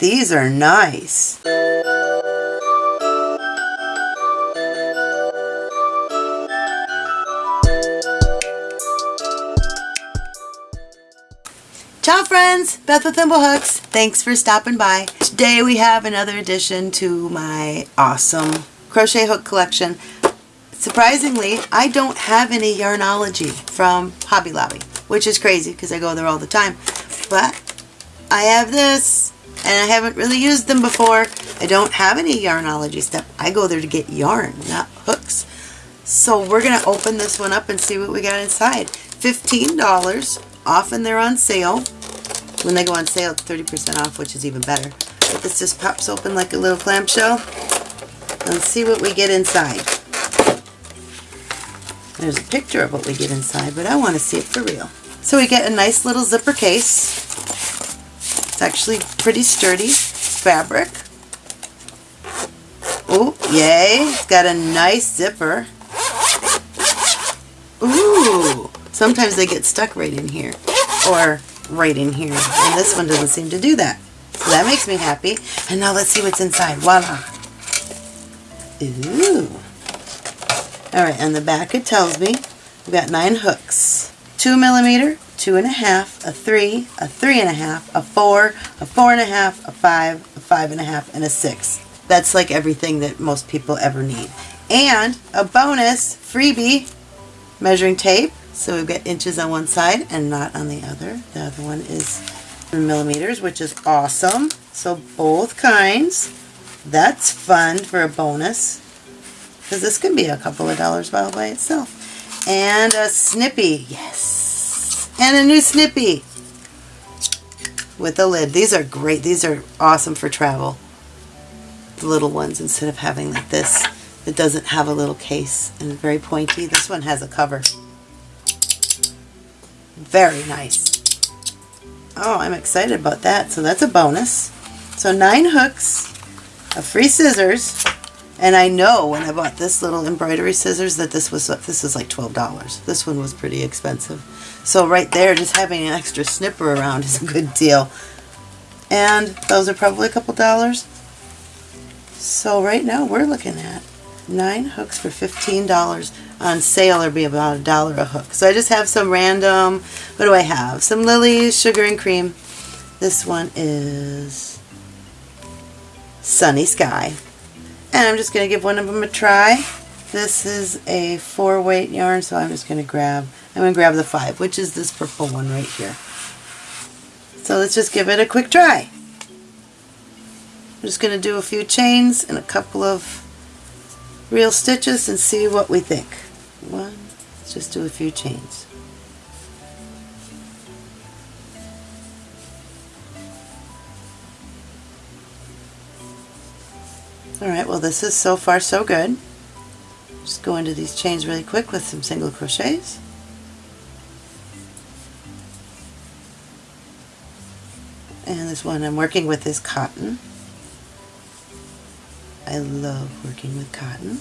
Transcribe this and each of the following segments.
These are nice. Ciao friends, Beth with Thimblehooks. Thanks for stopping by. Today we have another addition to my awesome crochet hook collection. Surprisingly, I don't have any Yarnology from Hobby Lobby, which is crazy because I go there all the time. But I have this and I haven't really used them before. I don't have any Yarnology stuff. I go there to get yarn, not hooks. So we're going to open this one up and see what we got inside. $15. Often they're on sale. When they go on sale, it's 30% off, which is even better. But this just pops open like a little clamshell. Let's see what we get inside. There's a picture of what we get inside, but I want to see it for real. So we get a nice little zipper case. It's actually pretty sturdy fabric. Oh, yay. It's got a nice zipper. Ooh. Sometimes they get stuck right in here. Or right in here. And this one doesn't seem to do that. So that makes me happy. And now let's see what's inside. Voila. Ooh. Alright, on the back it tells me we've got nine hooks. Two millimeter, two and a half, a three, a three and a half, a four, a four and a half, a five, a five and a half, and a six. That's like everything that most people ever need. And a bonus freebie measuring tape. So we've got inches on one side and not on the other. The other one is millimeters, which is awesome. So both kinds. That's fun for a bonus. Because this can be a couple of dollars by itself. And a snippy. Yes. And a new snippy. With a lid. These are great. These are awesome for travel. The little ones instead of having like this. It doesn't have a little case and very pointy. This one has a cover. Very nice. Oh, I'm excited about that. So that's a bonus. So nine hooks, a free scissors, and I know when I bought this little embroidery scissors that this was this is like $12. This one was pretty expensive. So right there, just having an extra snipper around is a good deal. And those are probably a couple dollars. So right now we're looking at nine hooks for $15 on sale or be about a dollar a hook. So I just have some random, what do I have? Some lilies, sugar and cream. This one is Sunny Sky. And I'm just going to give one of them a try. This is a four weight yarn, so I'm just going to grab, I'm going to grab the five, which is this purple one right here. So let's just give it a quick try. I'm just going to do a few chains and a couple of real stitches and see what we think. One, let's just do a few chains. Alright, well this is so far so good. Just go into these chains really quick with some single crochets. And this one I'm working with is cotton. I love working with cotton.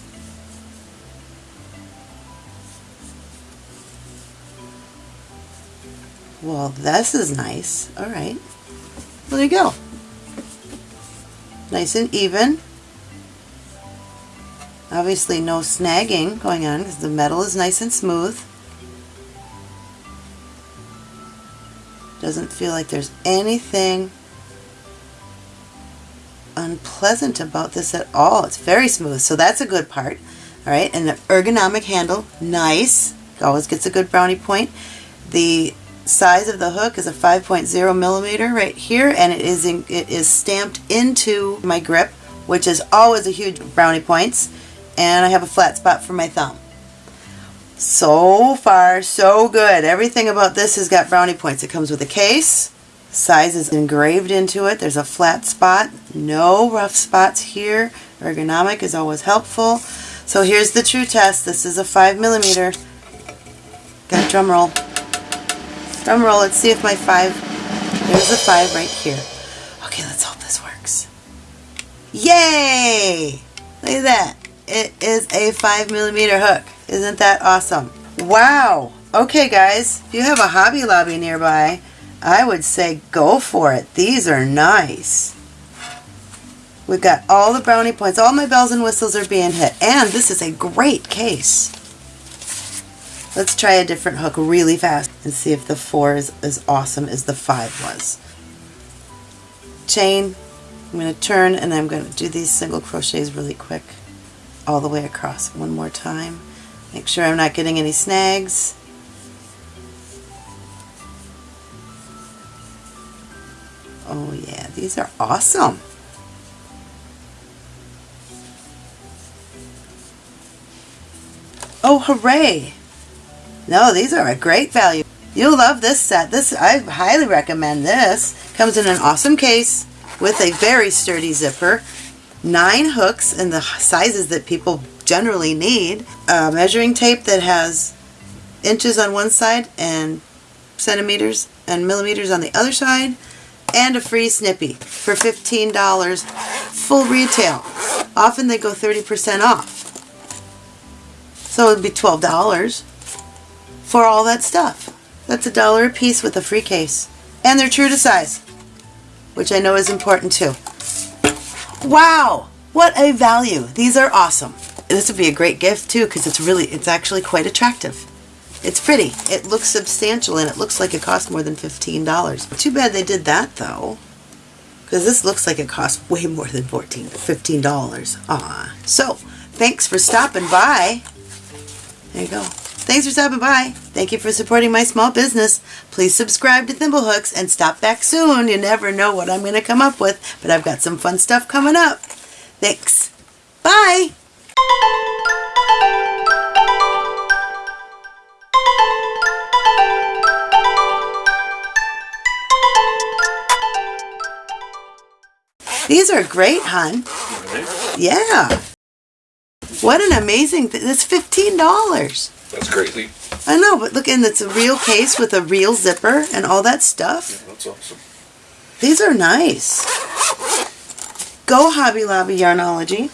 Well, this is nice. All right. Well, there you go. Nice and even. Obviously no snagging going on because the metal is nice and smooth. Doesn't feel like there's anything unpleasant about this at all. It's very smooth, so that's a good part. All right, and the ergonomic handle, nice. Always gets a good brownie point. The size of the hook is a 5.0 millimeter right here, and it is in, it is stamped into my grip, which is always a huge brownie points. And I have a flat spot for my thumb. So far, so good. Everything about this has got brownie points. It comes with a case, Size is engraved into it. There's a flat spot. No rough spots here. Ergonomic is always helpful. So here's the true test. This is a 5 millimeter. Got drum roll. Drum roll. Let's see if my 5... There's a 5 right here. Okay, let's hope this works. Yay! Look at that. It is a 5 millimeter hook. Isn't that awesome? Wow! Okay guys, if you have a Hobby Lobby nearby, I would say go for it. These are nice. We've got all the brownie points. All my bells and whistles are being hit. And this is a great case. Let's try a different hook really fast and see if the four is as awesome as the five was. Chain, I'm going to turn and I'm going to do these single crochets really quick all the way across one more time. Make sure I'm not getting any snags. Oh yeah, these are awesome. Oh hooray! No, these are a great value. You'll love this set. This I highly recommend this. Comes in an awesome case with a very sturdy zipper, nine hooks in the sizes that people generally need, a measuring tape that has inches on one side and centimeters and millimeters on the other side, and a free snippy for $15 full retail. Often they go 30% off. So it would be $12 for all that stuff. That's a dollar a piece with a free case. And they're true to size, which I know is important too. Wow, what a value. These are awesome. This would be a great gift too because it's really, it's actually quite attractive. It's pretty. It looks substantial and it looks like it cost more than $15. Too bad they did that though. Because this looks like it costs way more than $14, $15. Ah. So, thanks for stopping by. There you go. Thanks for stopping by. Thank you for supporting my small business. Please subscribe to Thimblehooks and stop back soon. You never know what I'm going to come up with, but I've got some fun stuff coming up. Thanks. Bye. These are great, hon. Yeah. What an amazing thing. That's $15. That's crazy. I know, but look, and it's a real case with a real zipper and all that stuff. Yeah, That's awesome. These are nice. Go Hobby Lobby Yarnology.